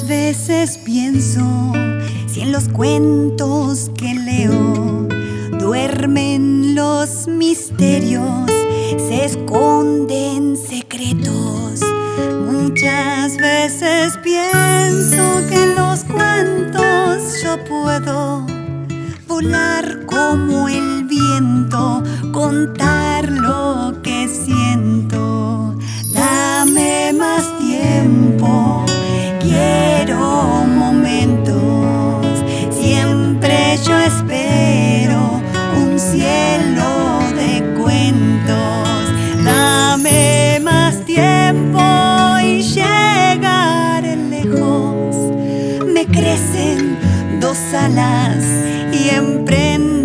veces pienso si en los cuentos que leo duermen los misterios, se esconden secretos. Muchas veces pienso que en los cuentos yo puedo volar como el viento, contar Crecen dos alas y emprendo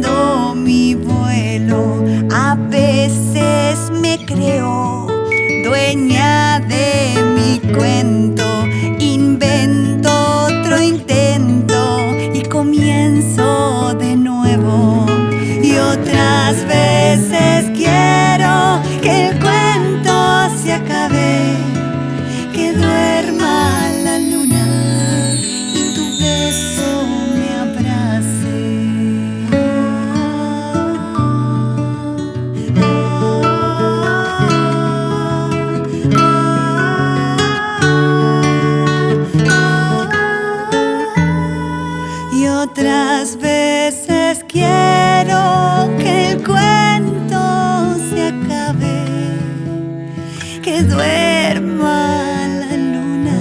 otras veces quiero que el cuento se acabe, que duerma la luna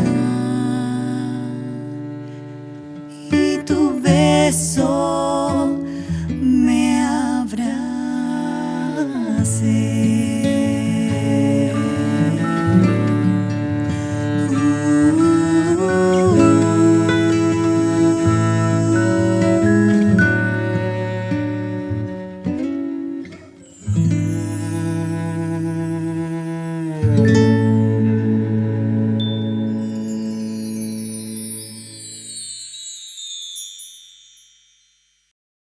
y tu beso me abrace. Yeah.